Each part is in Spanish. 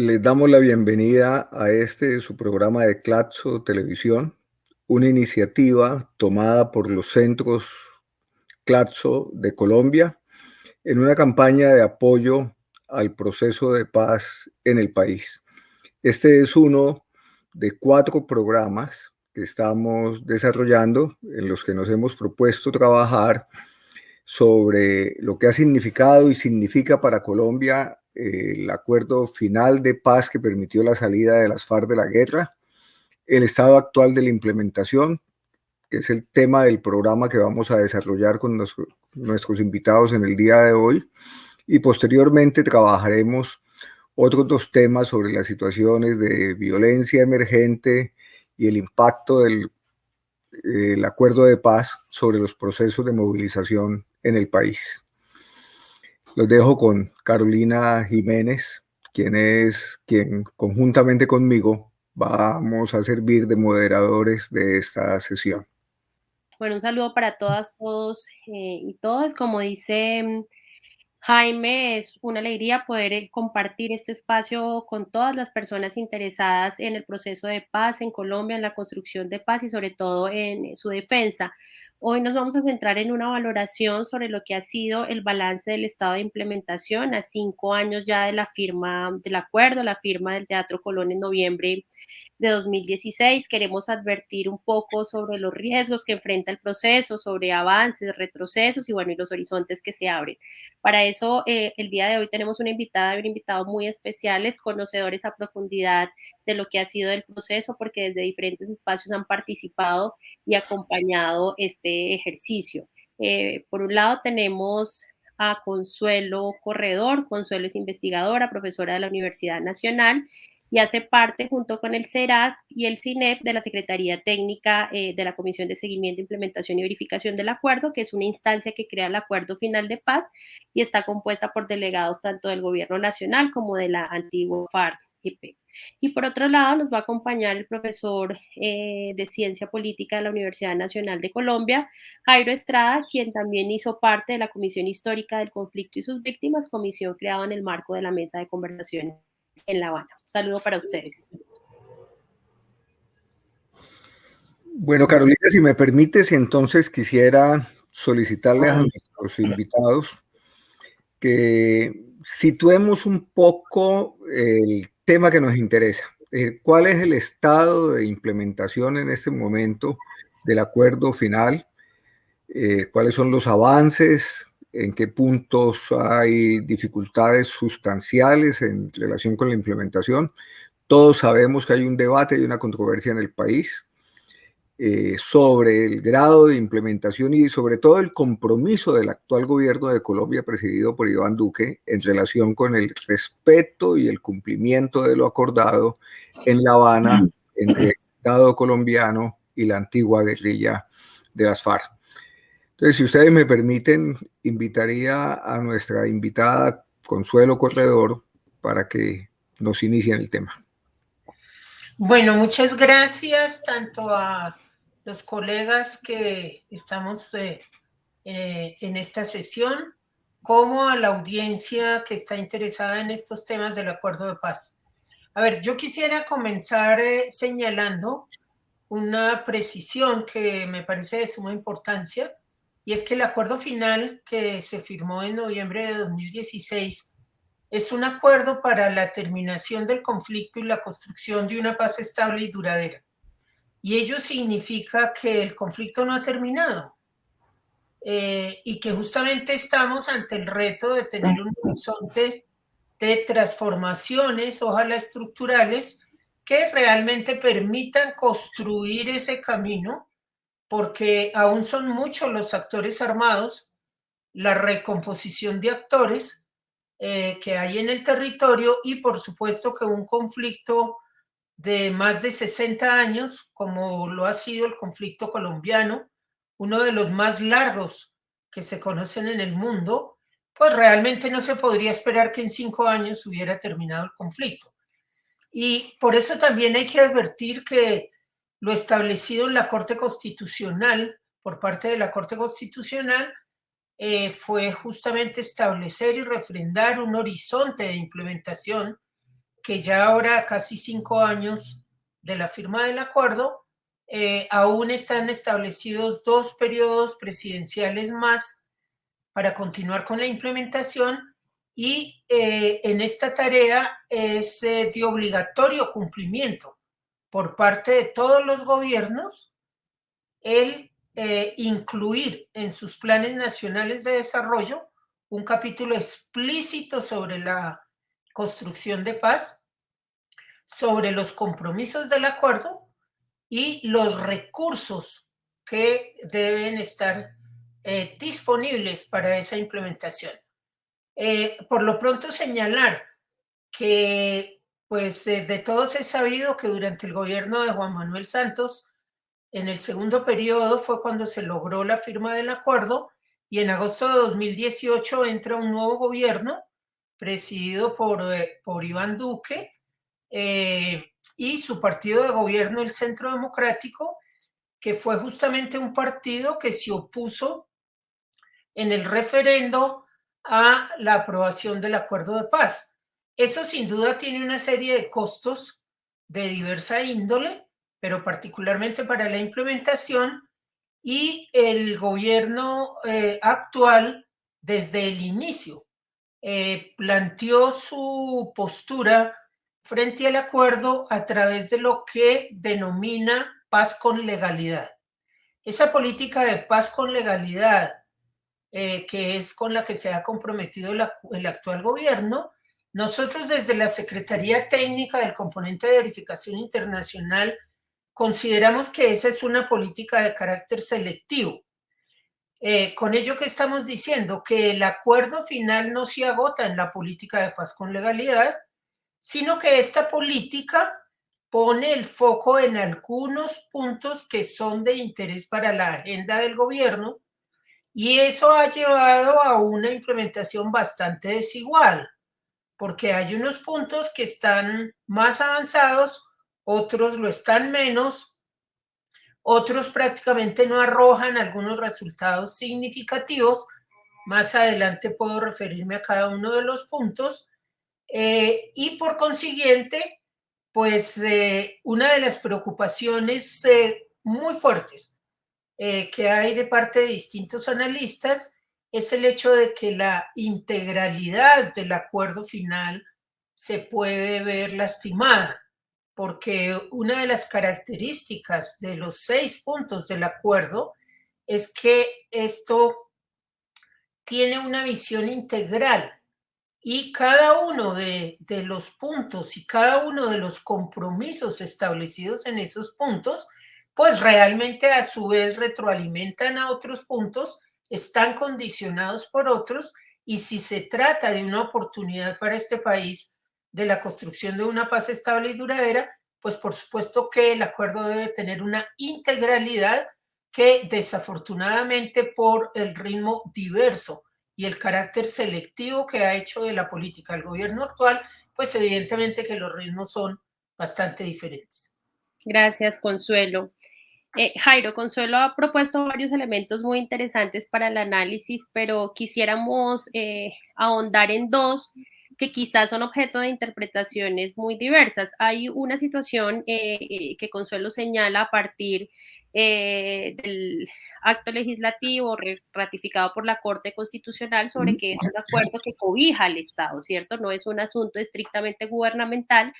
Les damos la bienvenida a este su programa de Claxo Televisión, una iniciativa tomada por los centros Claxo de Colombia en una campaña de apoyo al proceso de paz en el país. Este es uno de cuatro programas que estamos desarrollando en los que nos hemos propuesto trabajar sobre lo que ha significado y significa para Colombia el acuerdo final de paz que permitió la salida de las FARC de la guerra, el estado actual de la implementación, que es el tema del programa que vamos a desarrollar con nuestros invitados en el día de hoy, y posteriormente trabajaremos otros dos temas sobre las situaciones de violencia emergente y el impacto del el acuerdo de paz sobre los procesos de movilización en el país. Los dejo con Carolina Jiménez, quien es quien conjuntamente conmigo vamos a servir de moderadores de esta sesión. Bueno, un saludo para todas, todos eh, y todas. Como dice mm, Jaime, es una alegría poder eh, compartir este espacio con todas las personas interesadas en el proceso de paz en Colombia, en la construcción de paz y sobre todo en su defensa. Hoy nos vamos a centrar en una valoración sobre lo que ha sido el balance del estado de implementación a cinco años ya de la firma del acuerdo, la firma del Teatro Colón en noviembre de 2016. Queremos advertir un poco sobre los riesgos que enfrenta el proceso, sobre avances, retrocesos y bueno, y los horizontes que se abren. Para eso, eh, el día de hoy tenemos una invitada y un invitado muy especiales, conocedores a profundidad de lo que ha sido el proceso, porque desde diferentes espacios han participado y acompañado este ejercicio. Eh, por un lado tenemos a Consuelo Corredor, Consuelo es investigadora, profesora de la Universidad Nacional y hace parte junto con el CERAC y el CINEP de la Secretaría Técnica eh, de la Comisión de Seguimiento, Implementación y Verificación del Acuerdo, que es una instancia que crea el Acuerdo Final de Paz y está compuesta por delegados tanto del Gobierno Nacional como de la antigua Y por otro lado, nos va a acompañar el profesor eh, de Ciencia Política de la Universidad Nacional de Colombia, Jairo Estrada, quien también hizo parte de la Comisión Histórica del Conflicto y sus Víctimas, comisión creada en el marco de la Mesa de Conversaciones en La Habana. Saludo para ustedes. Bueno, Carolina, si me permites, entonces quisiera solicitarle a nuestros invitados que situemos un poco el tema que nos interesa. Eh, ¿Cuál es el estado de implementación en este momento del acuerdo final? Eh, ¿Cuáles son los avances? ¿En qué puntos hay dificultades sustanciales en relación con la implementación? Todos sabemos que hay un debate y una controversia en el país eh, sobre el grado de implementación y sobre todo el compromiso del actual gobierno de Colombia presidido por Iván Duque en relación con el respeto y el cumplimiento de lo acordado en La Habana entre el Estado colombiano y la antigua guerrilla de las FARC. Entonces, si ustedes me permiten, invitaría a nuestra invitada Consuelo Corredor para que nos inicien el tema. Bueno, muchas gracias tanto a los colegas que estamos eh, eh, en esta sesión, como a la audiencia que está interesada en estos temas del acuerdo de paz. A ver, yo quisiera comenzar eh, señalando una precisión que me parece de suma importancia, y es que el acuerdo final que se firmó en noviembre de 2016 es un acuerdo para la terminación del conflicto y la construcción de una paz estable y duradera y ello significa que el conflicto no ha terminado eh, y que justamente estamos ante el reto de tener un horizonte de transformaciones, ojalá estructurales, que realmente permitan construir ese camino, porque aún son muchos los actores armados, la recomposición de actores eh, que hay en el territorio y por supuesto que un conflicto de más de 60 años, como lo ha sido el conflicto colombiano, uno de los más largos que se conocen en el mundo, pues realmente no se podría esperar que en cinco años hubiera terminado el conflicto. Y por eso también hay que advertir que lo establecido en la Corte Constitucional, por parte de la Corte Constitucional, eh, fue justamente establecer y refrendar un horizonte de implementación que ya ahora casi cinco años de la firma del acuerdo, eh, aún están establecidos dos periodos presidenciales más para continuar con la implementación y eh, en esta tarea es eh, de obligatorio cumplimiento por parte de todos los gobiernos el incluir en sus planes nacionales de desarrollo un capítulo explícito sobre la construcción de paz, sobre los compromisos del acuerdo y los recursos que deben estar eh, disponibles para esa implementación. Eh, por lo pronto señalar que pues eh, de todos he sabido que durante el gobierno de Juan Manuel Santos, en el segundo periodo fue cuando se logró la firma del acuerdo y en agosto de 2018 entra un nuevo gobierno presidido por, por Iván Duque, y su partido de gobierno, el Centro Democrático, que fue justamente un partido que se opuso en el referendo a la aprobación del acuerdo de paz. Eso sin duda tiene una serie de costos de diversa índole, pero particularmente para la implementación y el gobierno eh, actual desde el inicio eh, planteó su postura frente al acuerdo a través de lo que denomina paz con legalidad. Esa política de paz con legalidad, eh, que es con la que se ha comprometido el actual gobierno, nosotros desde la Secretaría Técnica del Componente de Verificación Internacional consideramos que esa es una política de carácter selectivo. Eh, con ello que estamos diciendo que el acuerdo final no se agota en la política de paz con legalidad, sino que esta política pone el foco en algunos puntos que son de interés para la agenda del gobierno y eso ha llevado a una implementación bastante desigual, porque hay unos puntos que están más avanzados, otros lo están menos, otros prácticamente no arrojan algunos resultados significativos. Más adelante puedo referirme a cada uno de los puntos eh, y por consiguiente, pues eh, una de las preocupaciones eh, muy fuertes que hay de parte de distintos analistas es el hecho de que la integralidad del acuerdo final se puede ver lastimada, porque una de las características de los seis puntos del acuerdo es que esto tiene una visión integral y cada uno de, los puntos y cada uno de los compromisos establecidos en esos puntos, pues realmente a su vez retroalimentan a otros puntos, están condicionados por otros y si se trata de una oportunidad para este país de la construcción de una paz estable y duradera, pues por supuesto que el acuerdo debe tener una integralidad que desafortunadamente por el ritmo diverso y el carácter selectivo que ha hecho de la política el gobierno actual, pues evidentemente que los ritmos son bastante diferentes. Gracias, Consuelo. Eh, Jairo, Consuelo ha propuesto varios elementos muy interesantes para el análisis, pero quisiéramos eh, ahondar en dos que quizás son objeto de interpretaciones muy diversas. Hay una situación eh, que Consuelo señala a partir eh, del acto legislativo ratificado por la Corte Constitucional sobre que es un acuerdo que cobija al Estado, ¿cierto? No es un asunto estrictamente gubernamental,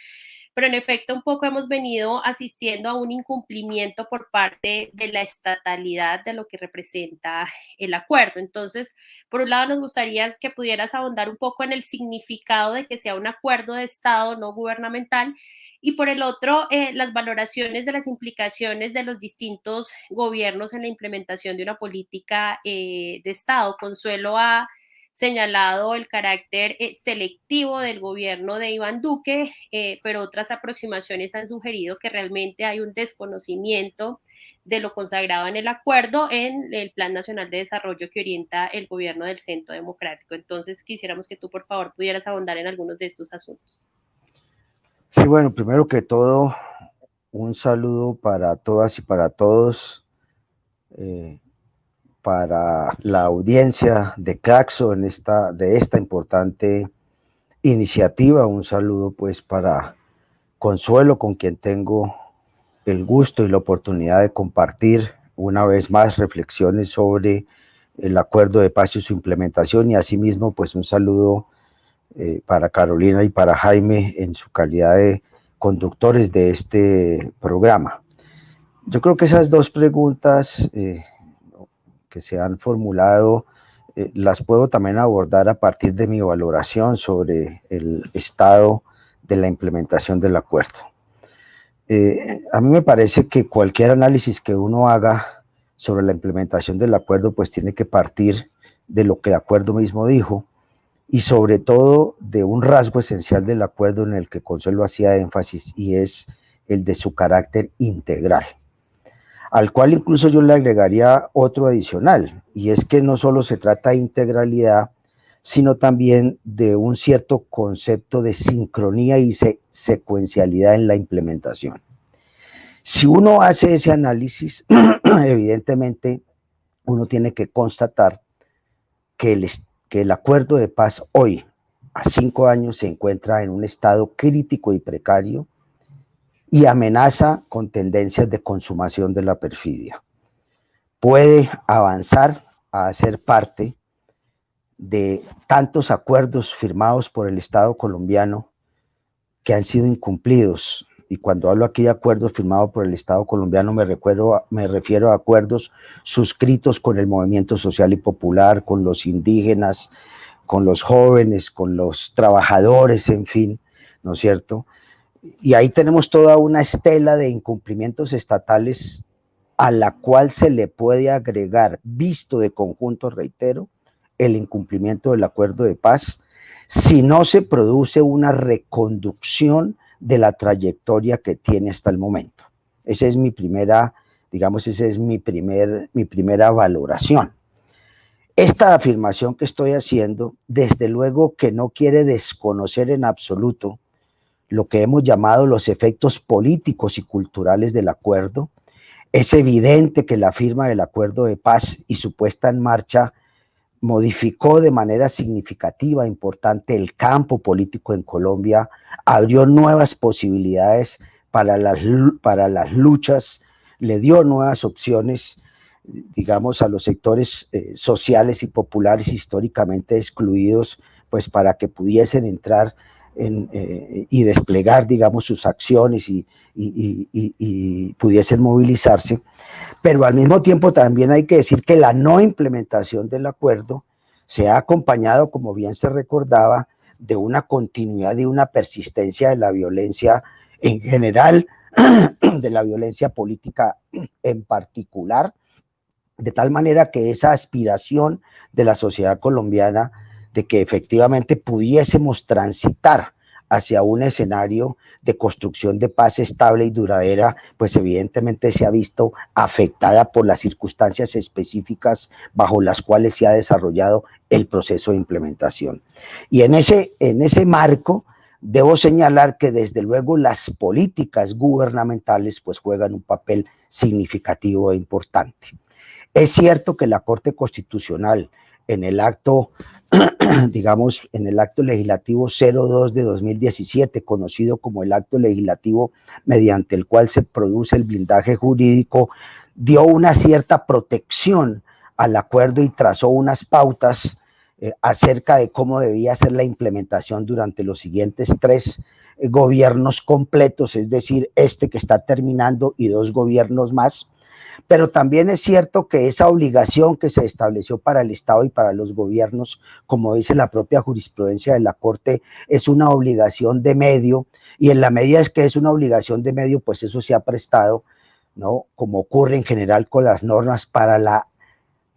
pero en efecto un poco hemos venido asistiendo a un incumplimiento por parte de la estatalidad de lo que representa el acuerdo. Entonces, por un lado nos gustaría que pudieras ahondar un poco en el significado de que sea un acuerdo de Estado no gubernamental y por el otro, eh, las valoraciones de las implicaciones de los distintos gobiernos en la implementación de una política eh, de Estado. Consuelo a señalado el carácter eh, selectivo del gobierno de Iván Duque, eh, pero otras aproximaciones han sugerido que realmente hay un desconocimiento de lo consagrado en el acuerdo en el Plan Nacional de Desarrollo que orienta el gobierno del Centro Democrático. Entonces, quisiéramos que tú, por favor, pudieras ahondar en algunos de estos asuntos. Sí, bueno, primero que todo, un saludo para todas y para todos. Eh, para la audiencia de Claxo en esta, de esta importante iniciativa, un saludo pues para Consuelo, con quien tengo el gusto y la oportunidad de compartir una vez más reflexiones sobre el acuerdo de paz y su implementación y asimismo pues un saludo eh, para Carolina y para Jaime en su calidad de conductores de este programa. Yo creo que esas dos preguntas eh, que se han formulado eh, las puedo también abordar a partir de mi valoración sobre el estado de la implementación del acuerdo. a mí me parece que cualquier análisis que uno haga sobre la implementación del acuerdo, pues tiene que partir de lo que el acuerdo mismo dijo y sobre todo de un rasgo esencial del acuerdo en el que Consuelo hacía énfasis y es el de su carácter integral, al cual incluso yo le agregaría otro adicional, y es que no solo se trata de integralidad, sino también de un cierto concepto de sincronía y secuencialidad en la implementación. Si uno hace ese análisis, evidentemente uno tiene que constatar que el, que el acuerdo de paz hoy, a cinco años, se encuentra en un estado crítico y precario y amenaza con tendencias de consumación de la perfidia. Puede avanzar a ser parte de tantos acuerdos firmados por el Estado colombiano que han sido incumplidos y cuando hablo aquí de acuerdos firmados por el Estado colombiano me, recuerdo, me refiero a acuerdos suscritos con el movimiento social y popular, con los indígenas, con los jóvenes, con los trabajadores, en fin, ¿no es cierto? Y ahí tenemos toda una estela de incumplimientos estatales a la cual se le puede agregar, visto de conjunto, reitero, el incumplimiento del acuerdo de paz, si no se produce una reconducción de la trayectoria que tiene hasta el momento. Esa es mi primera, digamos, esa es mi, primer, mi primera valoración. Esta afirmación que estoy haciendo, desde luego que no quiere desconocer en absoluto lo que hemos llamado los efectos políticos y culturales del acuerdo. Es evidente que la firma del acuerdo de paz y su puesta en marcha modificó de manera significativa, importante, el campo político en Colombia, abrió nuevas posibilidades para las, para las luchas, le dio nuevas opciones, digamos, a los sectores eh, sociales y populares históricamente excluidos, pues para que pudiesen entrar eh, y desplegar, digamos, sus acciones y, y, pudiesen movilizarse, pero al mismo tiempo también hay que decir que la no implementación del acuerdo se ha acompañado, como bien se recordaba, de una continuidad y una persistencia de la violencia en general, de la violencia política en particular, de tal manera que esa aspiración de la sociedad colombiana de que efectivamente pudiésemos transitar hacia un escenario de construcción de paz estable y duradera, pues evidentemente se ha visto afectada por las circunstancias específicas bajo las cuales se ha desarrollado el proceso de implementación. Y en ese, en ese marco, debo señalar que desde luego las políticas gubernamentales pues juegan un papel significativo e importante. Es cierto que la Corte Constitucional en el acto, digamos, en el acto legislativo 02 de 2017, conocido como el acto legislativo mediante el cual se produce el blindaje jurídico, dio una cierta protección al acuerdo y trazó unas pautas eh, acerca de cómo debía ser la implementación durante los siguientes tres eh, gobiernos completos, es decir, este que está terminando y dos gobiernos más, pero también es cierto que esa obligación que se estableció para el Estado y para los gobiernos, como dice la propia jurisprudencia de la Corte, es una obligación de medio, y en la medida es que es una obligación de medio, pues eso se ha prestado, ¿no? Como ocurre en general con las normas para la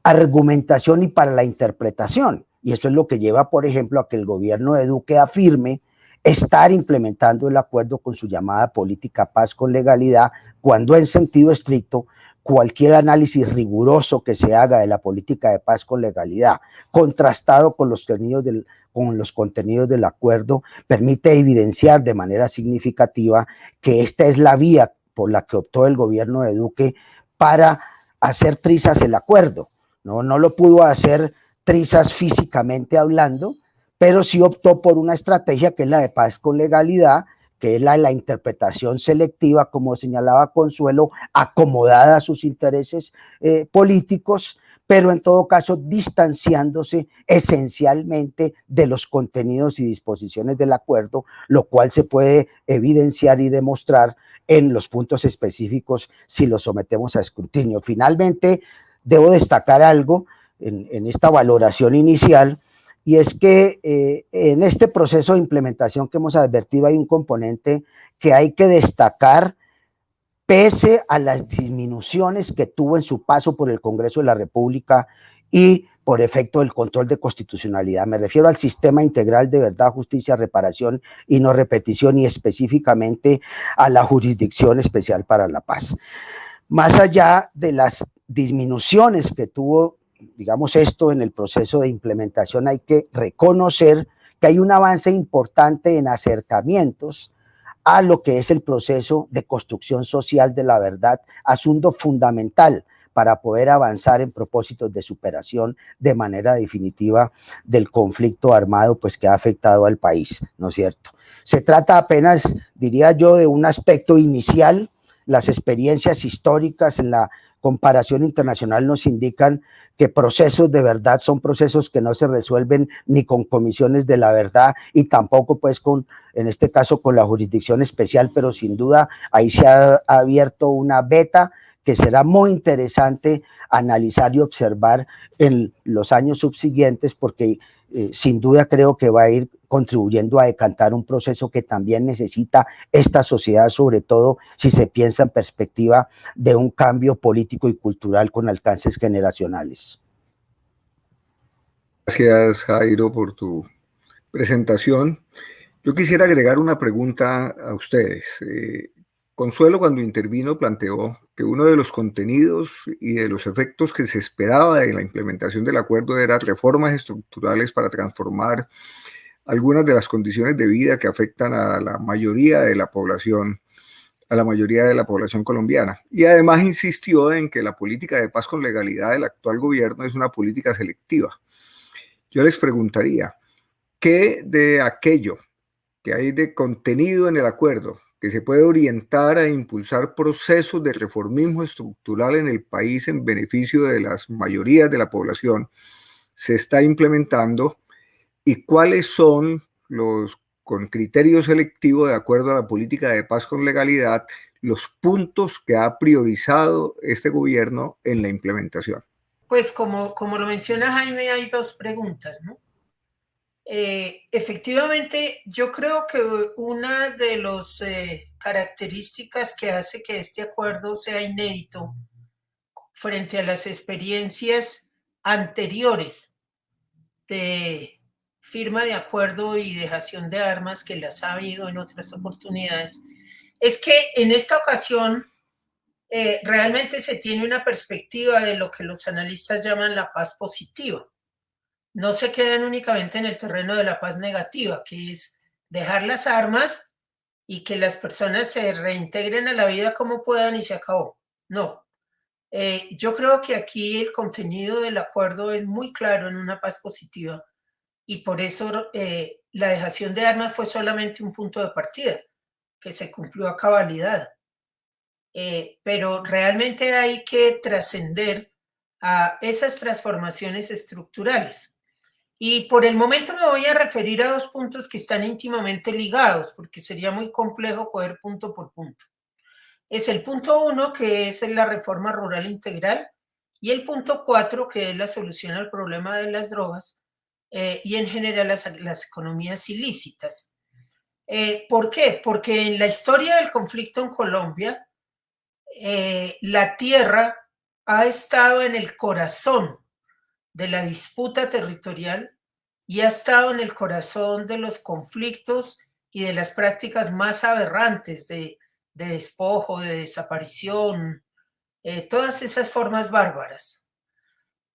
argumentación y para la interpretación. Y eso es lo que lleva, por ejemplo, a que el gobierno de Duque afirme estar implementando el acuerdo con su llamada política paz con legalidad, cuando en sentido estricto cualquier análisis riguroso que se haga de la política de paz con legalidad, contrastado con los contenidos del, con los contenidos del acuerdo, permite evidenciar de manera significativa que esta es la vía por la que optó el gobierno de Duque para hacer trizas el acuerdo. No, no lo pudo hacer trizas físicamente hablando, pero sí optó por una estrategia que es la de paz con legalidad, que es la interpretación selectiva, como señalaba Consuelo, acomodada a sus intereses eh, políticos, pero en todo caso distanciándose esencialmente de los contenidos y disposiciones del acuerdo, lo cual se puede evidenciar y demostrar en los puntos específicos si los sometemos a escrutinio. Finalmente, debo destacar algo en, esta valoración inicial, y es que eh, en este proceso de implementación que hemos advertido hay un componente que hay que destacar pese a las disminuciones que tuvo en su paso por el Congreso de la República y por efecto del control de constitucionalidad. Me refiero al sistema integral de verdad, justicia, reparación y no repetición y específicamente a la jurisdicción especial para la paz. Más allá de las disminuciones que tuvo, digamos esto, en el proceso de implementación, hay que reconocer que hay un avance importante en acercamientos a lo que es el proceso de construcción social de la verdad, asunto fundamental para poder avanzar en propósitos de superación de manera definitiva del conflicto armado pues que ha afectado al país, ¿no es cierto? Se trata apenas, diría yo, de un aspecto inicial, las experiencias históricas en la comparación internacional nos indican que procesos de verdad son procesos que no se resuelven ni con comisiones de la verdad y tampoco pues con, en este caso con la jurisdicción especial, pero sin duda ahí se ha abierto una beta que será muy interesante analizar y observar en los años subsiguientes porque eh, sin duda creo que va a ir contribuyendo a decantar un proceso que también necesita esta sociedad, sobre todo si se piensa en perspectiva de un cambio político y cultural con alcances generacionales. Gracias, Jairo, por tu presentación. Yo quisiera agregar una pregunta a ustedes. Eh, Consuelo cuando intervino planteó que uno de los contenidos y de los efectos que se esperaba de la implementación del acuerdo eran reformas estructurales para transformar algunas de las condiciones de vida que afectan a la mayoría de la población, a la mayoría de la población colombiana. Y además insistió en que la política de paz con legalidad del actual gobierno es una política selectiva. Yo les preguntaría, ¿qué de aquello que hay de contenido en el acuerdo que se puede orientar a impulsar procesos de reformismo estructural en el país en beneficio de las mayorías de la población, se está implementando y cuáles son los, con criterio selectivo de acuerdo a la política de paz con legalidad, los puntos que ha priorizado este gobierno en la implementación. Pues como, como lo menciona Jaime, hay dos preguntas, ¿no? Eh, efectivamente, yo creo que una de las eh, características que hace que este acuerdo sea inédito frente a las experiencias anteriores de firma de acuerdo y dejación de armas que las ha habido en otras oportunidades, es que en esta ocasión eh, realmente se tiene una perspectiva de lo que los analistas llaman la paz positiva no se quedan únicamente en el terreno de la paz negativa, que es dejar las armas y que las personas se reintegren a la vida como puedan y se acabó. No. Eh, yo creo que aquí el contenido del acuerdo es muy claro en una paz positiva y por eso eh, la dejación de armas fue solamente un punto de partida que se cumplió a cabalidad. Eh, pero realmente hay que trascender a esas transformaciones estructurales. Y por el momento me voy a referir a dos puntos que están íntimamente ligados, porque sería muy complejo coger punto por punto. Es el punto uno, que es la reforma rural integral, y el punto cuatro, que es la solución al problema de las drogas eh, y en general las, economías ilícitas. Eh, ¿Por qué? Porque en la historia del conflicto en Colombia, eh, la tierra ha estado en el corazón de la disputa territorial y ha estado en el corazón de los conflictos y de las prácticas más aberrantes de, despojo, de desaparición, eh, todas esas formas bárbaras.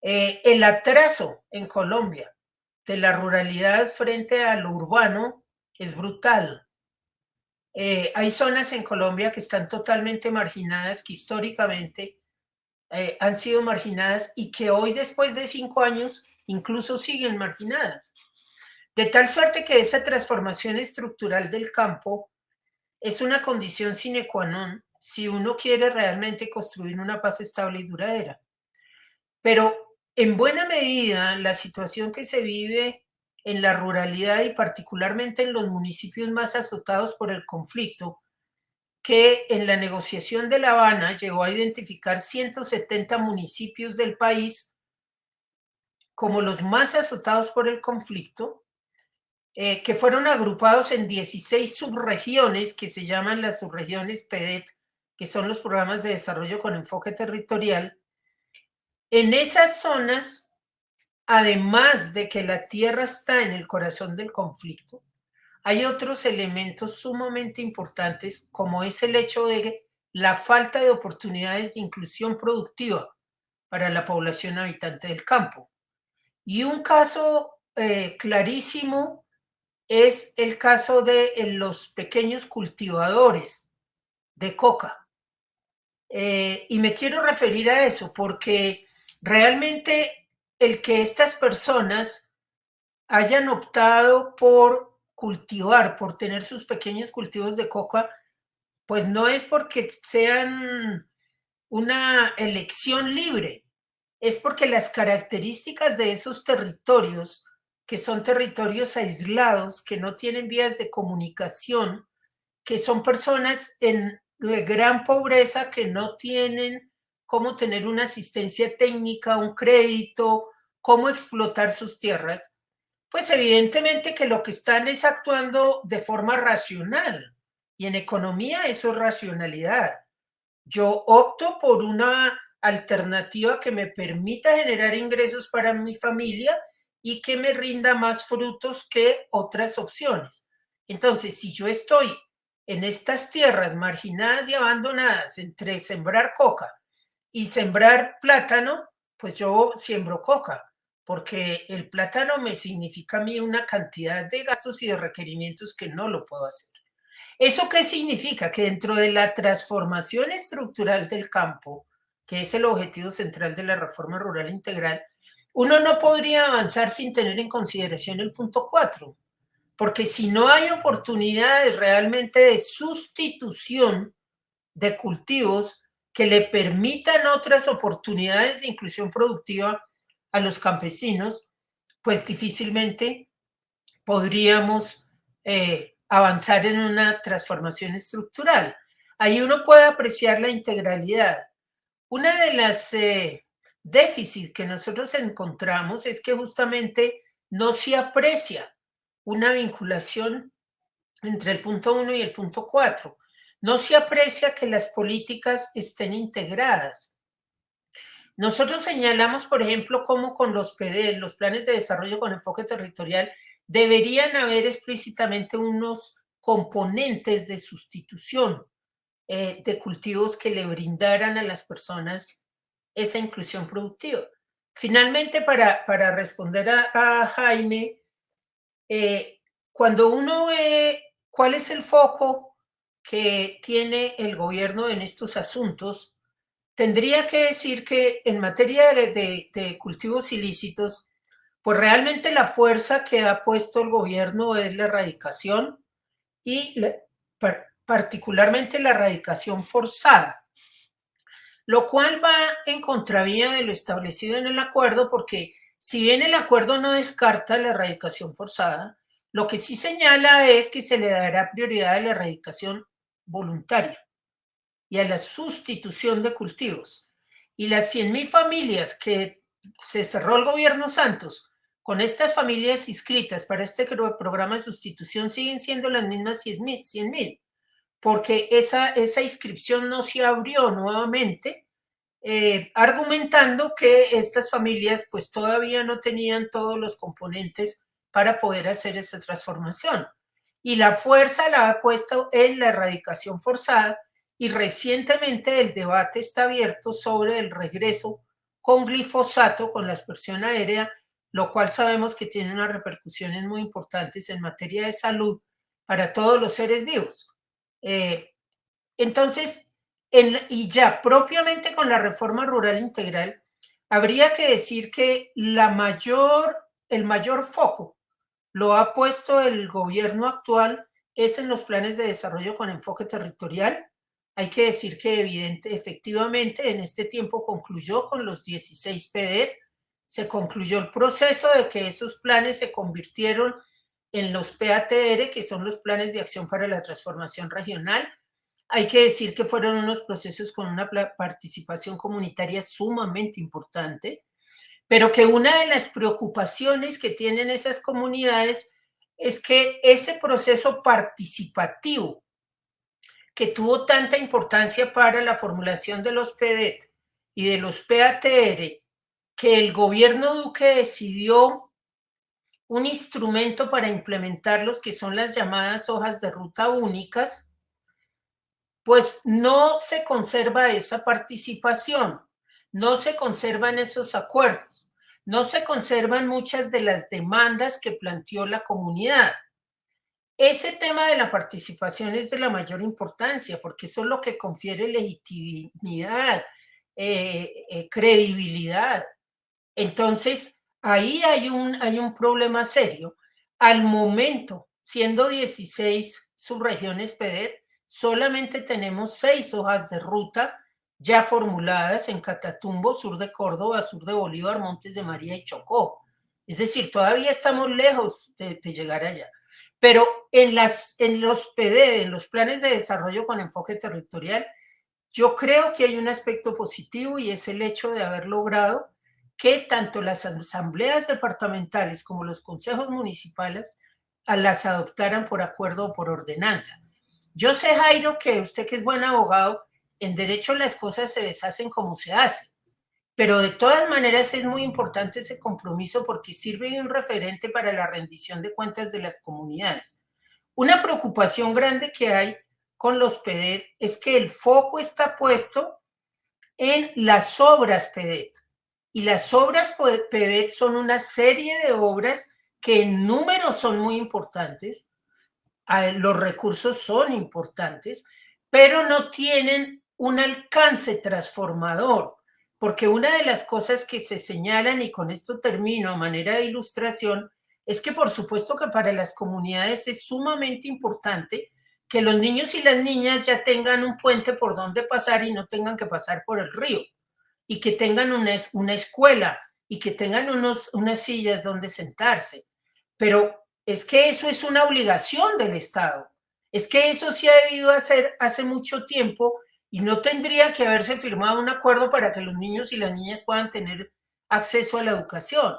Eh, el atraso en Colombia de la ruralidad frente a lo urbano es brutal. Eh, hay zonas en Colombia que están totalmente marginadas, que históricamente han sido marginadas y que hoy, después de cinco años, incluso siguen marginadas. De tal suerte que esa transformación estructural del campo es una condición sine qua non si uno quiere realmente construir una paz estable y duradera. Pero en buena medida la situación que se vive en la ruralidad y particularmente en los municipios más azotados por el conflicto, que en la negociación de La Habana llegó a identificar 170 municipios del país como los más azotados por el conflicto, eh, que fueron agrupados en 16 subregiones que se llaman las subregiones PEDET, que son los programas de desarrollo con enfoque territorial. En esas zonas, además de que la tierra está en el corazón del conflicto, hay otros elementos sumamente importantes, como es el hecho de la falta de oportunidades de inclusión productiva para la población habitante del campo. Y un caso eh, clarísimo es el caso de los pequeños cultivadores de coca. Eh, y me quiero referir a eso porque realmente el que estas personas hayan optado por cultivar, por tener sus pequeños cultivos de coca, pues no es porque sean una elección libre, es porque las características de esos territorios, que son territorios aislados, que no tienen vías de comunicación, que son personas en gran pobreza que no tienen cómo tener una asistencia técnica, un crédito, cómo explotar sus tierras, pues evidentemente que lo que están es actuando de forma racional. Y en economía eso es racionalidad. Yo opto por una alternativa que me permita generar ingresos para mi familia y que me rinda más frutos que otras opciones. Entonces, si yo estoy en estas tierras marginadas y abandonadas entre sembrar coca y sembrar plátano, pues yo siembro coca porque el plátano me significa a mí una cantidad de gastos y de requerimientos que no lo puedo hacer. ¿Eso qué significa? Que dentro de la transformación estructural del campo, que es el objetivo central de la reforma rural integral, uno no podría avanzar sin tener en consideración el punto 4, porque si no hay oportunidades realmente de sustitución de cultivos que le permitan otras oportunidades de inclusión productiva, a los campesinos, pues difícilmente podríamos eh, avanzar en una transformación estructural. Ahí uno puede apreciar la integralidad. Una de las eh, déficits que nosotros encontramos es que justamente no se aprecia una vinculación entre el punto 1 y el punto 4. No se aprecia que las políticas estén integradas. Nosotros señalamos, por ejemplo, cómo con los PD, los planes de desarrollo con enfoque territorial, deberían haber explícitamente unos componentes de sustitución eh, de cultivos que le brindaran a las personas esa inclusión productiva. Finalmente, para, para responder a, Jaime, eh, cuando uno ve cuál es el foco que tiene el gobierno en estos asuntos, tendría que decir que en materia de, cultivos ilícitos, pues realmente la fuerza que ha puesto el gobierno es la erradicación y particularmente la erradicación forzada, lo cual va en contravía de lo establecido en el acuerdo porque si bien el acuerdo no descarta la erradicación forzada, lo que sí señala es que se le dará prioridad a la erradicación voluntaria y a la sustitución de cultivos. Y las 100.000 familias que se cerró el gobierno Santos con estas familias inscritas para este programa de sustitución siguen siendo las mismas 100.000, porque esa, esa inscripción no se abrió nuevamente, eh, argumentando que estas familias pues todavía no tenían todos los componentes para poder hacer esa transformación. Y la fuerza la ha puesto en la erradicación forzada, y recientemente el debate está abierto sobre el regreso con glifosato con la aspersión aérea, lo cual sabemos que tiene unas repercusiones muy importantes en materia de salud para todos los seres vivos. Eh, entonces, y ya propiamente con la reforma rural integral, habría que decir que la mayor, el mayor foco lo ha puesto el gobierno actual es en los planes de desarrollo con enfoque territorial. Hay que decir que evidente, efectivamente en este tiempo concluyó con los 16 PDET, se concluyó el proceso de que esos planes se convirtieron en los PATR, que son los planes de acción para la transformación regional. Hay que decir que fueron unos procesos con una participación comunitaria sumamente importante, pero que una de las preocupaciones que tienen esas comunidades es que ese proceso participativo que tuvo tanta importancia para la formulación de los PDET y de los PATR, que el gobierno Duque decidió un instrumento para implementarlos, que son las llamadas hojas de ruta únicas, pues no se conserva esa participación, no se conservan esos acuerdos, no se conservan muchas de las demandas que planteó la comunidad. Ese tema de la participación es de la mayor importancia porque eso es lo que confiere legitimidad, eh, eh, credibilidad entonces, ahí hay un, hay un problema serio. Al momento, siendo 16 subregiones PEDET, solamente tenemos seis hojas de ruta ya formuladas en Catatumbo, sur de Córdoba, sur de Bolívar, Montes de María y Chocó. Es decir, todavía estamos lejos de, llegar allá. Pero en, las, en los PD, en los planes de desarrollo con enfoque territorial, yo creo que hay un aspecto positivo y es el hecho de haber logrado que tanto las asambleas departamentales como los consejos municipales las adoptaran por acuerdo o por ordenanza. Yo sé, Jairo, que usted que es buen abogado, en derecho las cosas se deshacen como se hacen, pero de todas maneras es muy importante ese compromiso porque sirve de un referente para la rendición de cuentas de las comunidades. Una preocupación grande que hay con los PEDET es que el foco está puesto en las obras PEDET. Y las obras PEDET son una serie de obras que en números son muy importantes, los recursos son importantes, pero no tienen un alcance transformador, porque una de las cosas que se señalan, y con esto termino a manera de ilustración, es que por supuesto que para las comunidades es sumamente importante que los niños y las niñas ya tengan un puente por donde pasar y no tengan que pasar por el río y que tengan una, una escuela y que tengan unos, unas sillas donde sentarse. Pero es que eso es una obligación del Estado. Es que eso se ha debido hacer hace mucho tiempo y no tendría que haberse firmado un acuerdo para que los niños y las niñas puedan tener acceso a la educación.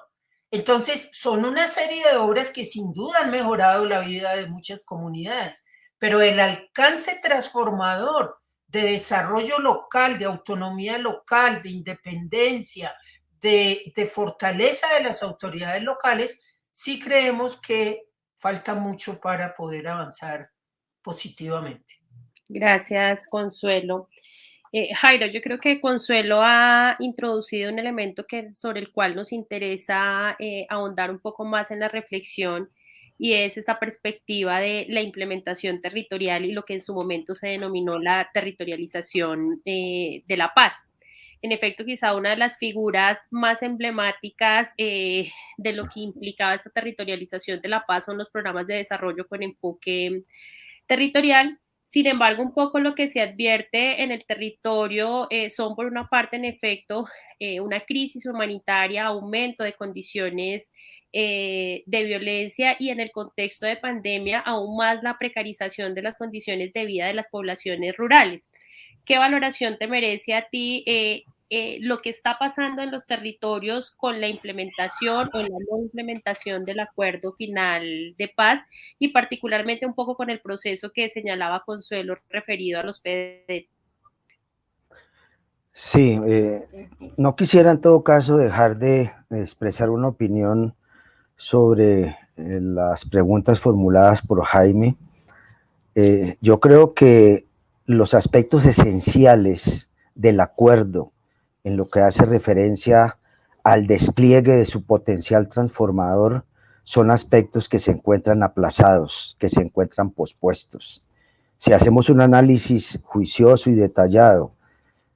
Entonces, son una serie de obras que sin duda han mejorado la vida de muchas comunidades, pero el alcance transformador de desarrollo local, de autonomía local, de independencia, de, fortaleza de las autoridades locales, sí creemos que falta mucho para poder avanzar positivamente. Gracias, Consuelo. Eh, Jairo, yo creo que Consuelo ha introducido un elemento que, sobre el cual nos interesa eh, ahondar un poco más en la reflexión y es esta perspectiva de la implementación territorial y lo que en su momento se denominó la territorialización eh, de la paz. En efecto, quizá una de las figuras más emblemáticas eh, de lo que implicaba esta territorialización de la paz son los programas de desarrollo con enfoque territorial, sin embargo, un poco lo que se advierte en el territorio eh, son, por una parte, en efecto, eh, una crisis humanitaria, aumento de condiciones eh, de violencia y en el contexto de pandemia, aún más la precarización de las condiciones de vida de las poblaciones rurales. ¿Qué valoración te merece a ti eh, lo que está pasando en los territorios con la implementación o la no implementación del acuerdo final de paz y particularmente un poco con el proceso que señalaba Consuelo referido a los PD. Sí, eh, no quisiera en todo caso dejar de, expresar una opinión sobre eh, las preguntas formuladas por Jaime. yo creo que los aspectos esenciales del acuerdo en lo que hace referencia al despliegue de su potencial transformador son aspectos que se encuentran aplazados, que se encuentran pospuestos. Si hacemos un análisis juicioso y detallado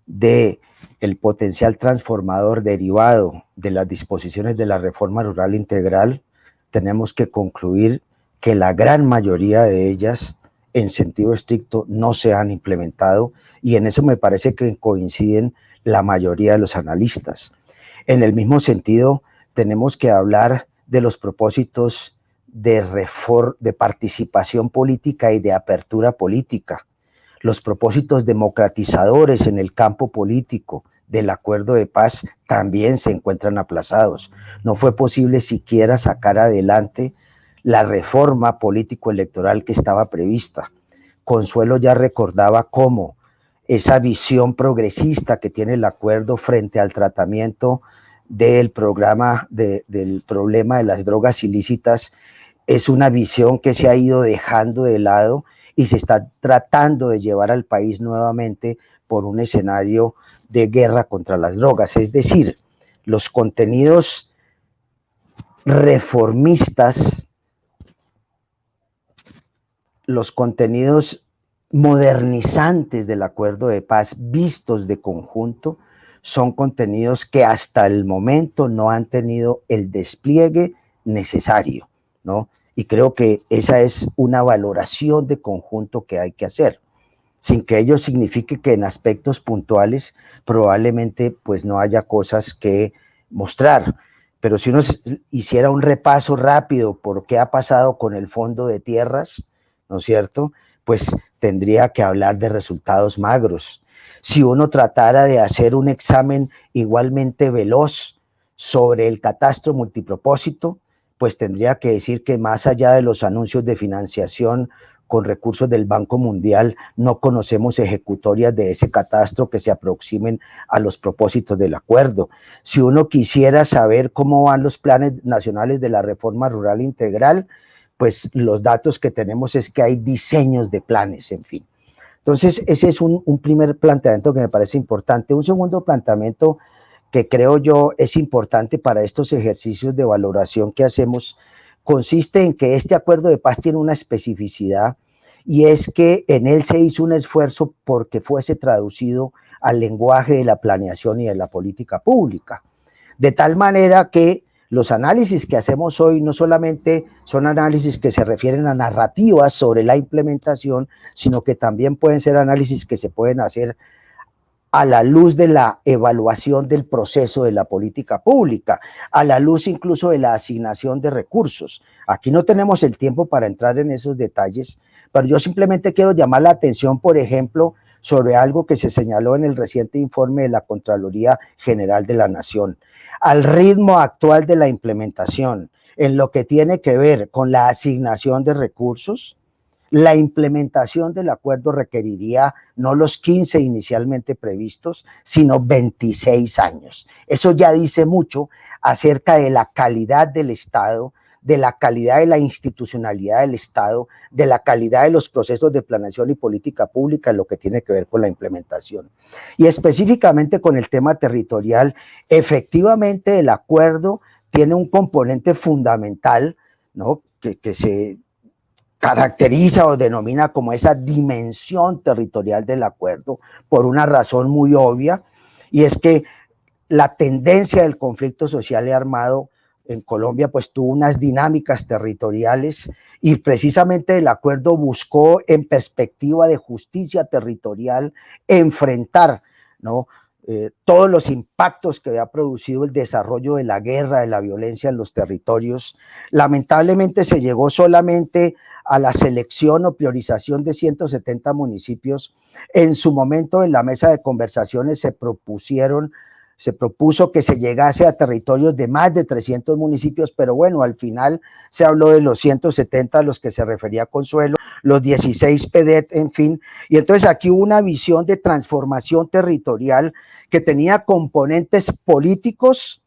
de el potencial transformador derivado de las disposiciones de la reforma rural integral, tenemos que concluir que la gran mayoría de ellas en sentido estricto no se han implementado y en eso me parece que coinciden la mayoría de los analistas. En el mismo sentido, tenemos que hablar de los propósitos de, de participación política y de apertura política, los propósitos democratizadores en el campo político del acuerdo de paz también se encuentran aplazados. No fue posible siquiera sacar adelante la reforma político-electoral que estaba prevista. Consuelo ya recordaba cómo esa visión progresista que tiene el acuerdo frente al tratamiento del programa del problema de las drogas ilícitas es una visión que se ha ido dejando de lado y se está tratando de llevar al país nuevamente por un escenario de guerra contra las drogas. Es decir, los contenidos reformistas los contenidos modernizantes del acuerdo de paz vistos de conjunto son contenidos que hasta el momento no han tenido el despliegue necesario, ¿no? Y creo que esa es una valoración de conjunto que hay que hacer, sin que ello signifique que en aspectos puntuales probablemente pues no haya cosas que mostrar. Pero si uno hiciera un repaso rápido por qué ha pasado con el fondo de tierras, ¿no es cierto? Pues tendría que hablar de resultados magros. Si uno tratara de hacer un examen igualmente veloz sobre el catastro multipropósito, pues tendría que decir que más allá de los anuncios de financiación con recursos del Banco Mundial, no conocemos ejecutorias de ese catastro que se aproximen a los propósitos del acuerdo. Si uno quisiera saber cómo van los planes nacionales de la reforma rural integral, pues los datos que tenemos es que hay diseños de planes, en fin. Entonces, ese es un, primer planteamiento que me parece importante. Un segundo planteamiento que creo yo es importante para estos ejercicios de valoración que hacemos consiste en que este acuerdo de paz tiene una especificidad y es que en él se hizo un esfuerzo porque fuese traducido al lenguaje de la planeación y de la política pública. De tal manera que los análisis que hacemos hoy no solamente son análisis que se refieren a narrativas sobre la implementación, sino que también pueden ser análisis que se pueden hacer a la luz de la evaluación del proceso de la política pública, a la luz incluso de la asignación de recursos. Aquí no tenemos el tiempo para entrar en esos detalles, pero yo simplemente quiero llamar la atención, por ejemplo, sobre algo que se señaló en el reciente informe de la Contraloría General de la Nación al ritmo actual de la implementación en lo que tiene que ver con la asignación de recursos, la implementación del acuerdo requeriría no los 15 inicialmente previstos, sino 26 años. Eso ya dice mucho acerca de la calidad del Estado, de la calidad de la institucionalidad del Estado, de la calidad de los procesos de planeación y política pública lo que tiene que ver con la implementación. Y específicamente con el tema territorial, efectivamente el acuerdo tiene un componente fundamental, ¿no? que, que se caracteriza o denomina como esa dimensión territorial del acuerdo por una razón muy obvia, y es que la tendencia del conflicto social y armado en Colombia pues tuvo unas dinámicas territoriales y precisamente el acuerdo buscó en perspectiva de justicia territorial enfrentar ¿no? Eh, todos los impactos que había producido el desarrollo de la guerra, de la violencia en los territorios. Lamentablemente se llegó solamente a la selección o priorización de 170 municipios. En su momento en la mesa de conversaciones se propusieron se propuso que se llegase a territorios de más de 300 municipios, pero bueno, al final se habló de los 170 a los que se refería Consuelo, los 16 PEDET, en fin, y entonces aquí hubo una visión de transformación territorial que tenía componentes políticos,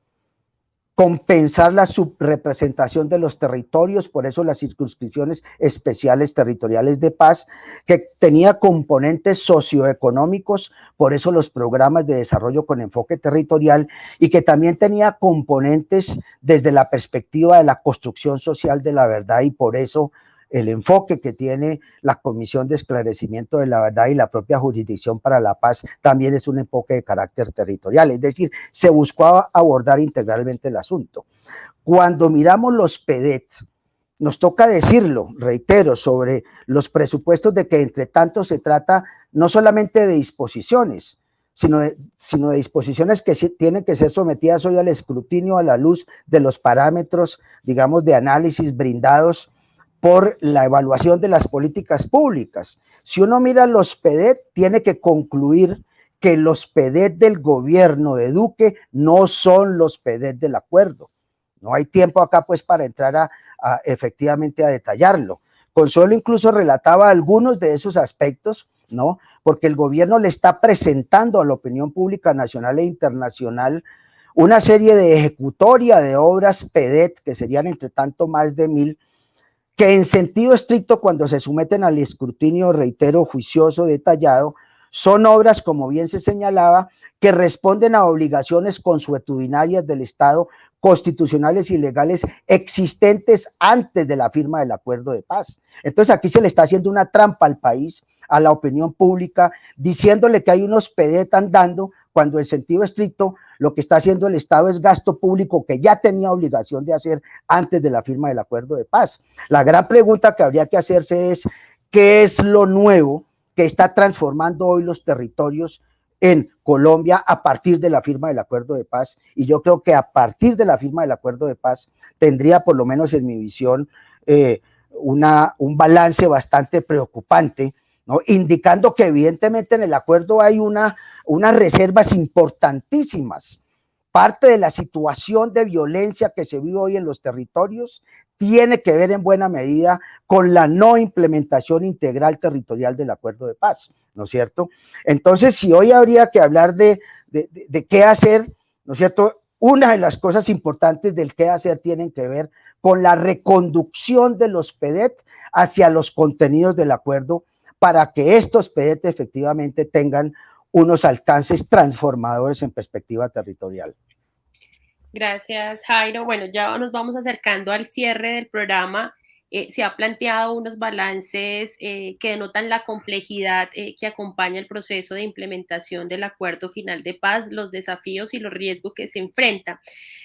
compensar la subrepresentación de los territorios, por eso las circunscripciones especiales territoriales de paz, que tenía componentes socioeconómicos, por eso los programas de desarrollo con enfoque territorial, y que también tenía componentes desde la perspectiva de la construcción social de la verdad, y por eso el enfoque que tiene la Comisión de Esclarecimiento de la Verdad y la propia Jurisdicción para la Paz también es un enfoque de carácter territorial, es decir, se buscó abordar integralmente el asunto. Cuando miramos los PEDET, nos toca decirlo, reitero, sobre los presupuestos de que entre tanto se trata no solamente de disposiciones, sino de, sino de disposiciones que tienen que ser sometidas hoy al escrutinio a la luz de los parámetros, digamos, de análisis brindados por la evaluación de las políticas públicas. Si uno mira los PEDET, tiene que concluir que los PEDET del gobierno de Duque no son los PEDET del acuerdo. No hay tiempo acá pues para entrar a, efectivamente a detallarlo. Consuelo incluso relataba algunos de esos aspectos, ¿no? Porque el gobierno le está presentando a la opinión pública nacional e internacional una serie de ejecutoria de obras PEDET, que serían entre tanto más de mil, que en sentido estricto cuando se someten al escrutinio, reitero, juicioso, detallado, son obras, como bien se señalaba, que responden a obligaciones consuetudinarias del Estado constitucionales y legales existentes antes de la firma del acuerdo de paz. Entonces aquí se le está haciendo una trampa al país, a la opinión pública, diciéndole que hay unos PDT andando cuando en sentido estricto lo que está haciendo el Estado es gasto público que ya tenía obligación de hacer antes de la firma del acuerdo de paz. La gran pregunta que habría que hacerse es, ¿qué es lo nuevo que está transformando hoy los territorios en Colombia a partir de la firma del acuerdo de paz y yo creo que a partir de la firma del acuerdo de paz tendría por lo menos en mi visión eh, una, un balance bastante preocupante, indicando que evidentemente en el acuerdo hay una, unas reservas importantísimas. Parte de la situación de violencia que se vive hoy en los territorios tiene que ver en buena medida con la no implementación integral territorial del acuerdo de paz. ¿no es cierto? Entonces, si hoy habría que hablar de, qué hacer, ¿no es cierto? Una de las cosas importantes del qué hacer tienen que ver con la reconducción de los PEDET hacia los contenidos del acuerdo para que estos PEDET efectivamente tengan unos alcances transformadores en perspectiva territorial. Gracias, Jairo. Bueno, ya nos vamos acercando al cierre del programa. Eh, se ha planteado unos balances eh, que denotan la complejidad eh, que acompaña el proceso de implementación del acuerdo final de paz, los desafíos y los riesgos que se enfrenta.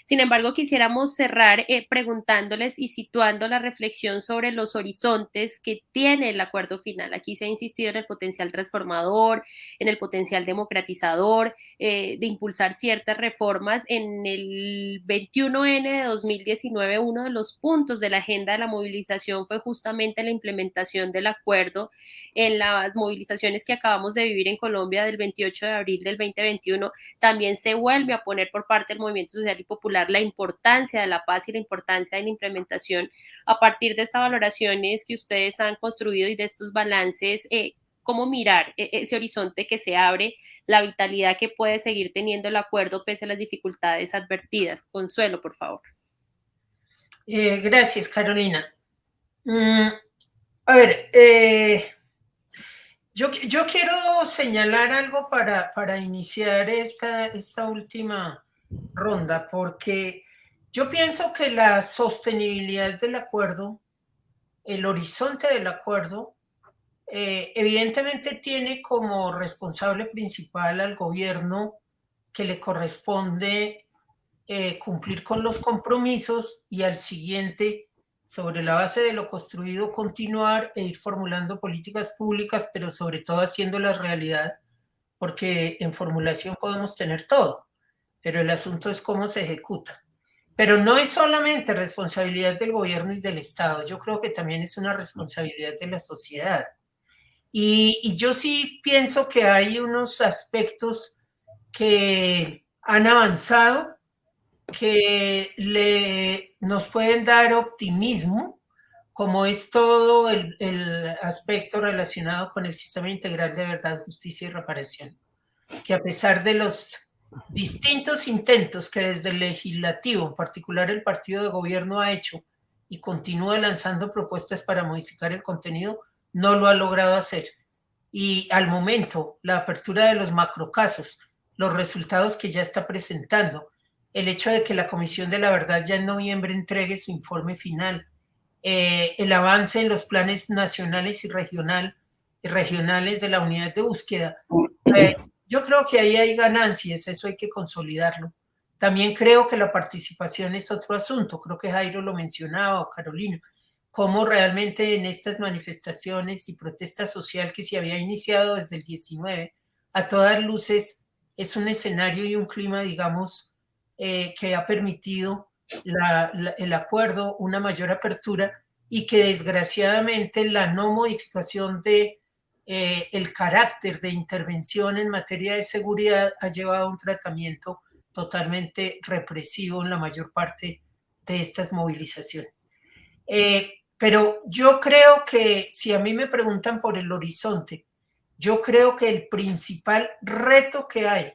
Sin embargo, quisiéramos cerrar preguntándoles y situando la reflexión sobre los horizontes que tiene el acuerdo final. Aquí se ha insistido en el potencial transformador, en el potencial democratizador, de impulsar ciertas reformas. En el 21N de 2019, uno de los puntos de la agenda de la movilización fue justamente la implementación del acuerdo en las movilizaciones que acabamos de vivir en Colombia del 28 de abril del 2021. También se vuelve a poner por parte del movimiento social y popular la importancia de la paz y la importancia de la implementación a partir de estas valoraciones que ustedes han construido y de estos balances. Eh, cómo mirar e-, ese horizonte que se abre, la vitalidad que puede seguir teniendo el acuerdo pese a las dificultades advertidas. Consuelo, por favor. Eh, gracias, Carolina. Mm, a ver, eh, yo, quiero señalar algo para, para iniciar esta, esta última ronda, porque yo pienso que la sostenibilidad del acuerdo, el horizonte del acuerdo, eh, evidentemente tiene como responsable principal al gobierno que le corresponde eh, cumplir con los compromisos y al siguiente sobre la base de lo construido, continuar e ir formulando políticas públicas, pero sobre todo haciéndolas realidad, porque en formulación podemos tener todo, pero el asunto es cómo se ejecuta. Pero no es solamente responsabilidad del gobierno y del Estado, yo creo que también es una responsabilidad de la sociedad. Y, y yo sí pienso que hay unos aspectos que han avanzado, que le, nos pueden dar optimismo, como es todo el, aspecto relacionado con el sistema integral de verdad, justicia y reparación, que a pesar de los distintos intentos que desde el legislativo, en particular el partido de gobierno, ha hecho y continúa lanzando propuestas para modificar el contenido, no lo ha logrado hacer. Y al momento, la apertura de los macrocasos, los resultados que ya está presentando, el hecho de que la Comisión de la Verdad ya en noviembre entregue su informe final eh, el avance en los planes nacionales y regional, regionales de la unidad de búsqueda. Eh, yo creo que ahí hay ganancias, eso hay que consolidarlo. También creo que la participación es otro asunto, creo que Jairo lo mencionaba Carolina, cómo realmente en estas manifestaciones y protesta social que se había iniciado desde el 19, a todas luces es un escenario y un clima, digamos, eh, que ha permitido el acuerdo, una mayor apertura y que desgraciadamente la no modificación de eh, el carácter de intervención en materia de seguridad ha llevado a un tratamiento totalmente represivo en la mayor parte de estas movilizaciones. Eh, pero yo creo que si a mí me preguntan por el horizonte, yo creo que el principal reto que hay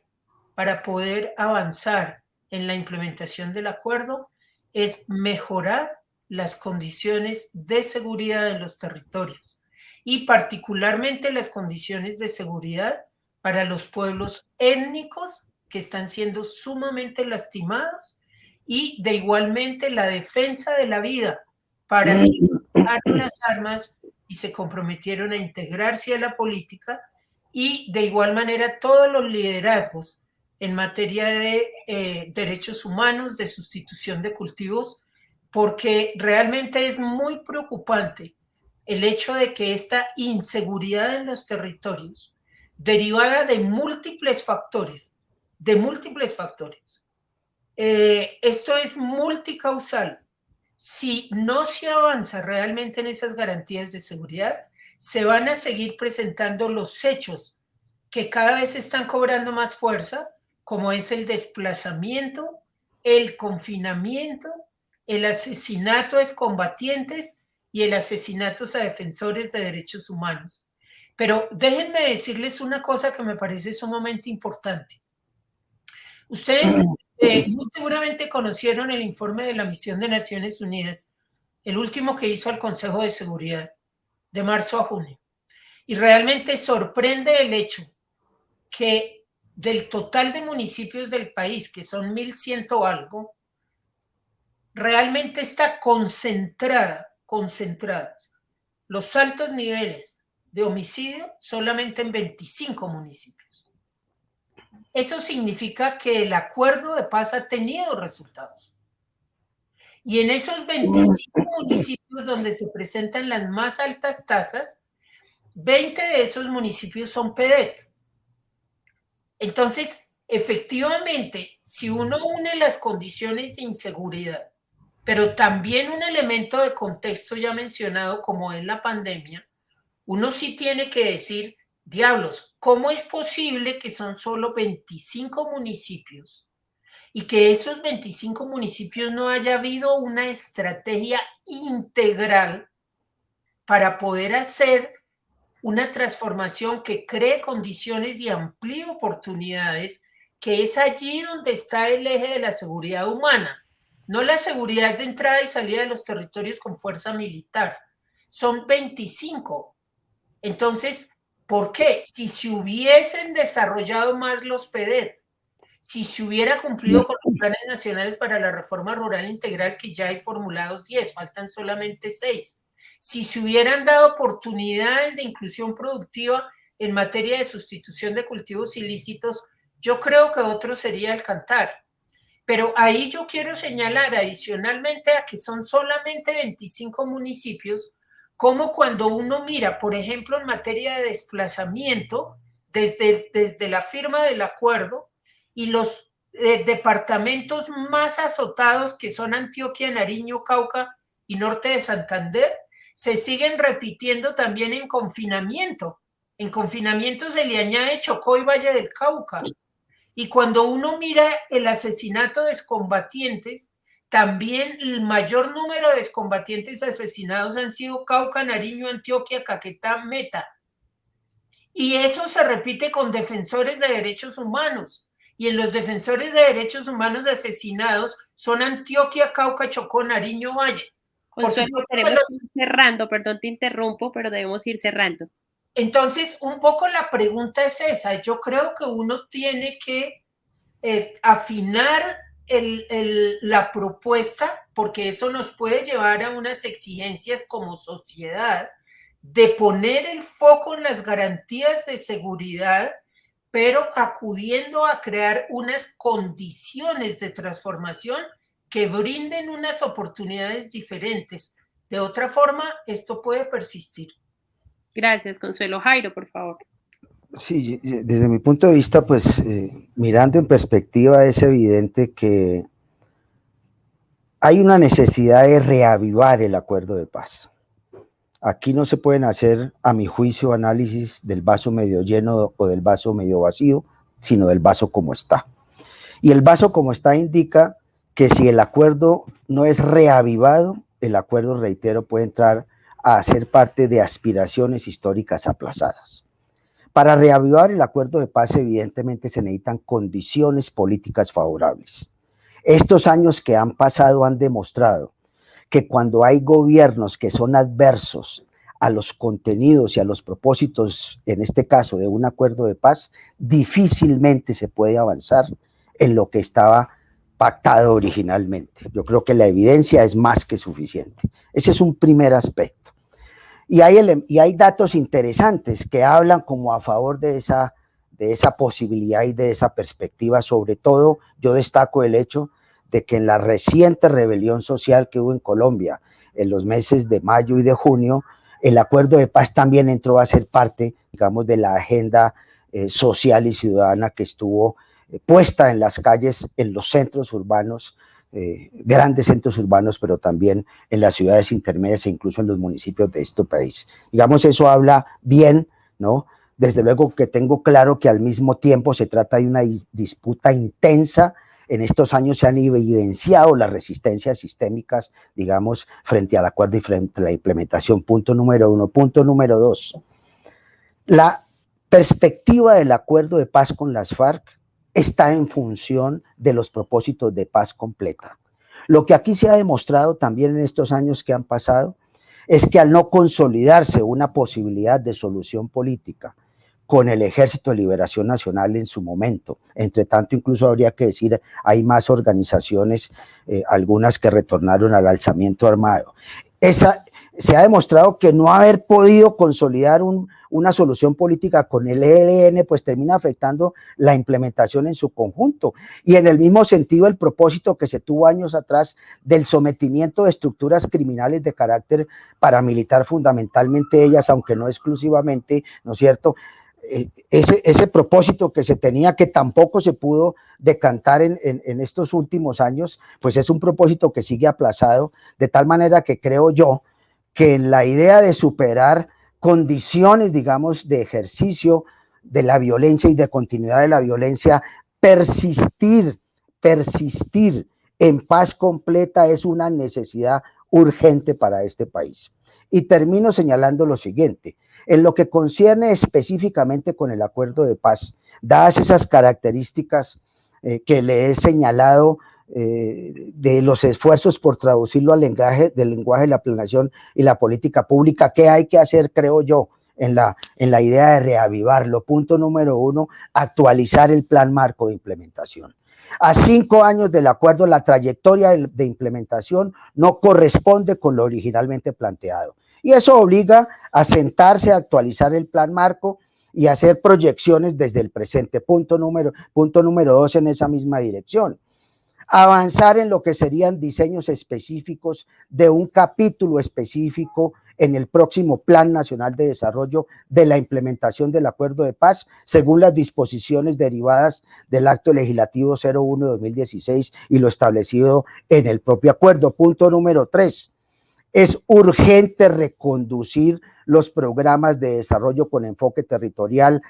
para poder avanzar en la implementación del acuerdo es mejorar las condiciones de seguridad en los territorios y particularmente las condiciones de seguridad para los pueblos étnicos que están siendo sumamente lastimados y de igualmente la defensa de la vida para quienes las armas y se comprometieron a integrarse a la política y de igual manera todos los liderazgos en materia de eh, derechos humanos, de sustitución de cultivos, porque realmente es muy preocupante el hecho de que esta inseguridad en los territorios, derivada de múltiples factores, de múltiples factores, eh, esto es multicausal. Si no se avanza realmente en esas garantías de seguridad, se van a seguir presentando los hechos que cada vez están cobrando más fuerza como es el desplazamiento, el confinamiento, el asesinato a excombatientes y el asesinato a defensores de derechos humanos. Pero déjenme decirles una cosa que me parece sumamente importante. Ustedes eh, muy seguramente conocieron el informe de la misión de Naciones Unidas, el último que hizo el Consejo de Seguridad, de marzo a junio. Y realmente sorprende el hecho que del total de municipios del país, que son 1.100 algo, realmente está concentrada, concentradas los altos niveles de homicidio solamente en 25 municipios. Eso significa que el acuerdo de paz ha tenido resultados. Y en esos 25 municipios donde se presentan las más altas tasas, 20 de esos municipios son PEDET, entonces, efectivamente, si uno une las condiciones de inseguridad, pero también un elemento de contexto ya mencionado como es la pandemia, uno sí tiene que decir, diablos, ¿cómo es posible que son solo 25 municipios y que esos 25 municipios no haya habido una estrategia integral para poder hacer una transformación que cree condiciones y amplíe oportunidades, que es allí donde está el eje de la seguridad humana, no la seguridad de entrada y salida de los territorios con fuerza militar. Son 25. Entonces, ¿por qué? Si se hubiesen desarrollado más los PEDET, si se hubiera cumplido con los planes nacionales para la reforma rural integral, que ya hay formulados 10, faltan solamente 6 si se hubieran dado oportunidades de inclusión productiva en materia de sustitución de cultivos ilícitos, yo creo que otro sería el cantar. Pero ahí yo quiero señalar adicionalmente a que son solamente 25 municipios, como cuando uno mira, por ejemplo, en materia de desplazamiento, desde, desde la firma del acuerdo y los eh, departamentos más azotados que son Antioquia, Nariño, Cauca y norte de Santander, se siguen repitiendo también en confinamiento. En confinamiento se le añade Chocó y Valle del Cauca. Y cuando uno mira el asesinato de excombatientes, también el mayor número de excombatientes asesinados han sido Cauca, Nariño, Antioquia, Caquetá, Meta. Y eso se repite con defensores de derechos humanos. Y en los defensores de derechos humanos asesinados son Antioquia, Cauca, Chocó, Nariño, Valle. Por ir cerrando, perdón, te interrumpo, pero debemos ir cerrando. Entonces, un poco la pregunta es esa. Yo creo que uno tiene que eh, afinar la propuesta, porque eso nos puede llevar a unas exigencias como sociedad, de poner el foco en las garantías de seguridad, pero acudiendo a crear unas condiciones de transformación que brinden unas oportunidades diferentes. De otra forma, esto puede persistir. Gracias, Consuelo. Jairo, por favor. Sí, desde mi punto de vista, pues eh, mirando en perspectiva es evidente que hay una necesidad de reavivar el acuerdo de paz. Aquí no se pueden hacer, a mi juicio, análisis del vaso medio lleno o del vaso medio vacío, sino del vaso como está. Y el vaso como está indica que si el acuerdo no es reavivado, el acuerdo, reitero, puede entrar a ser parte de aspiraciones históricas aplazadas. Para reavivar el acuerdo de paz, evidentemente se necesitan condiciones políticas favorables. Estos años que han pasado han demostrado que cuando hay gobiernos que son adversos a los contenidos y a los propósitos, en este caso de un acuerdo de paz, difícilmente se puede avanzar en lo que estaba pactado originalmente. Yo creo que la evidencia es más que suficiente. Ese es un primer aspecto. Y hay, y hay datos interesantes que hablan como a favor de esa, de esa posibilidad y de esa perspectiva. Sobre todo, yo destaco el hecho de que en la reciente rebelión social que hubo en Colombia en los meses de mayo y de junio, el acuerdo de paz también entró a ser parte, digamos, de la agenda eh, social y ciudadana que estuvo puesta en las calles, en los centros urbanos, eh, grandes centros urbanos, pero también en las ciudades intermedias e incluso en los municipios de este país. Digamos, eso habla bien, ¿no? Desde luego que tengo claro que al mismo tiempo se trata de una disputa intensa en estos años se han evidenciado las resistencias sistémicas, digamos, frente al acuerdo y frente a la implementación. Punto número uno. Punto número dos. La perspectiva del acuerdo de paz con las FARC está en función de los propósitos de paz completa. Lo que aquí se ha demostrado también en estos años que han pasado es que al no consolidarse una posibilidad de solución política, con el Ejército de Liberación Nacional en su momento. Entre tanto, incluso habría que decir, hay más organizaciones, eh, algunas que retornaron al alzamiento armado. Esa, se ha demostrado que no haber podido consolidar una solución política con el ELN, pues termina afectando la implementación en su conjunto. Y en el mismo sentido, el propósito que se tuvo años atrás del sometimiento de estructuras criminales de carácter paramilitar, fundamentalmente ellas, aunque no exclusivamente, ¿no es cierto?, eh, ese, ese, propósito que se tenía, que tampoco se pudo decantar en, en, estos últimos años, pues es un propósito que sigue aplazado, de tal manera que creo yo que en la idea de superar condiciones, digamos, de ejercicio de la violencia y de continuidad de la violencia, persistir, persistir en paz completa es una necesidad urgente para este país. Y termino señalando lo siguiente, en lo que concierne específicamente con el acuerdo de paz, dadas esas características eh, que le he señalado eh, de los esfuerzos por traducirlo al lenguaje, del lenguaje de la planeación y la política pública, ¿qué hay que hacer, creo yo, en la, en la idea de reavivarlo? Punto número uno, actualizar el plan marco de implementación. A cinco años del acuerdo, la trayectoria de implementación no corresponde con lo originalmente planteado. Y eso obliga a sentarse, a actualizar el plan marco y hacer proyecciones desde el presente. Punto número, punto número dos en esa misma dirección. Avanzar en lo que serían diseños específicos de un capítulo específico en el próximo Plan Nacional de Desarrollo de la implementación del Acuerdo de Paz, según las disposiciones derivadas del Acto Legislativo 01 de 2016 y lo establecido en el propio acuerdo. Punto número tres es urgente reconducir los programas de desarrollo con enfoque territorial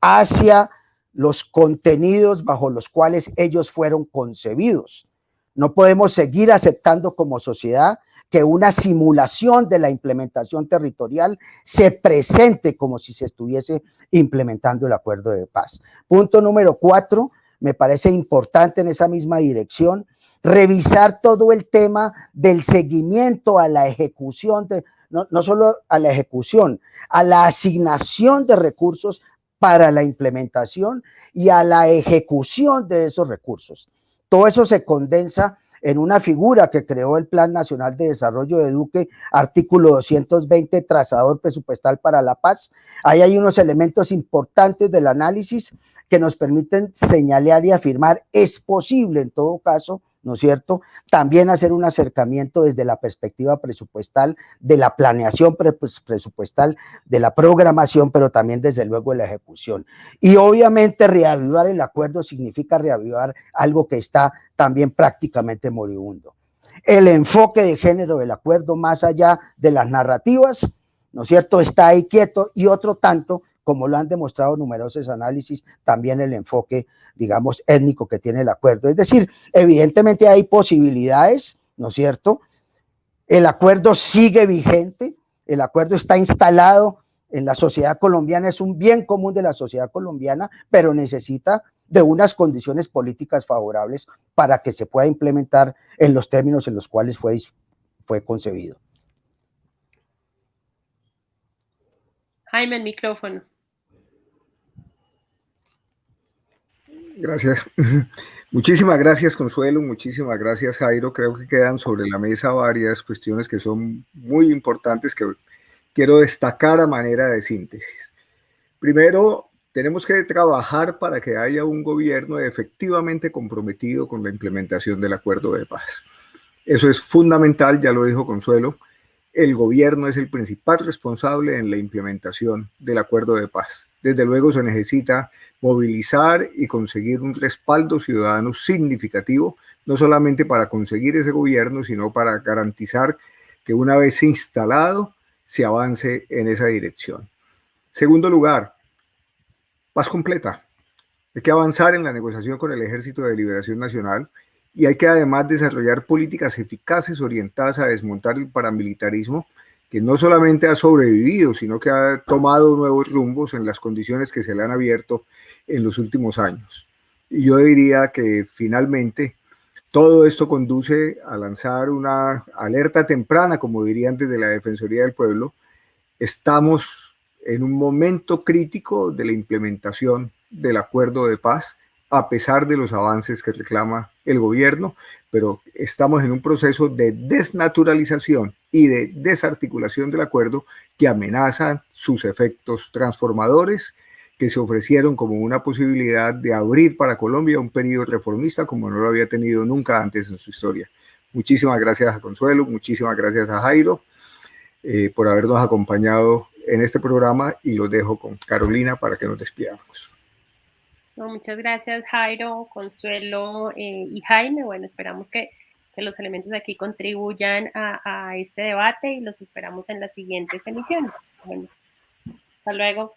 hacia los contenidos bajo los cuales ellos fueron concebidos. No podemos seguir aceptando como sociedad que una simulación de la implementación territorial se presente como si se estuviese implementando el acuerdo de paz. Punto número cuatro, me parece importante en esa misma dirección, revisar todo el tema del seguimiento a la ejecución, de, no, no solo a la ejecución, a la asignación de recursos para la implementación y a la ejecución de esos recursos. Todo eso se condensa en una figura que creó el Plan Nacional de Desarrollo de Duque, artículo 220, trazador presupuestal para la paz. Ahí hay unos elementos importantes del análisis que nos permiten señalar y afirmar es posible en todo caso ¿no es cierto? También hacer un acercamiento desde la perspectiva presupuestal, de la planeación pues, presupuestal, de la programación, pero también desde luego de la ejecución. Y obviamente reavivar el acuerdo significa reavivar algo que está también prácticamente moribundo. El enfoque de género del acuerdo más allá de las narrativas, ¿no es cierto? Está ahí quieto y otro tanto como lo han demostrado numerosos análisis, también el enfoque, digamos, étnico que tiene el acuerdo. Es decir, evidentemente hay posibilidades, ¿no es cierto? El acuerdo sigue vigente, el acuerdo está instalado en la sociedad colombiana, es un bien común de la sociedad colombiana, pero necesita de unas condiciones políticas favorables para que se pueda implementar en los términos en los cuales fue, fue concebido. Jaime, el micrófono. Gracias. Muchísimas gracias, Consuelo. Muchísimas gracias, Jairo. Creo que quedan sobre la mesa varias cuestiones que son muy importantes que quiero destacar a manera de síntesis. Primero, tenemos que trabajar para que haya un gobierno efectivamente comprometido con la implementación del acuerdo de paz. Eso es fundamental, ya lo dijo Consuelo el gobierno es el principal responsable en la implementación del acuerdo de paz. Desde luego se necesita movilizar y conseguir un respaldo ciudadano significativo, no solamente para conseguir ese gobierno, sino para garantizar que una vez instalado se avance en esa dirección. Segundo lugar, paz completa. Hay que avanzar en la negociación con el Ejército de Liberación Nacional y hay que además desarrollar políticas eficaces orientadas a desmontar el paramilitarismo que no solamente ha sobrevivido, sino que ha tomado nuevos rumbos en las condiciones que se le han abierto en los últimos años. Y yo diría que finalmente todo esto conduce a lanzar una alerta temprana, como dirían desde la Defensoría del Pueblo. Estamos en un momento crítico de la implementación del acuerdo de paz a pesar de los avances que reclama el gobierno, pero estamos en un proceso de desnaturalización y de desarticulación del acuerdo que amenaza sus efectos transformadores que se ofrecieron como una posibilidad de abrir para Colombia un periodo reformista como no lo había tenido nunca antes en su historia. Muchísimas gracias a Consuelo, muchísimas gracias a Jairo eh, por habernos acompañado en este programa y lo dejo con Carolina para que nos despidamos muchas gracias Jairo, Consuelo eh, y Jaime. Bueno, esperamos que, los elementos aquí contribuyan a, a, este debate y los esperamos en las siguientes emisiones. Bueno, hasta luego.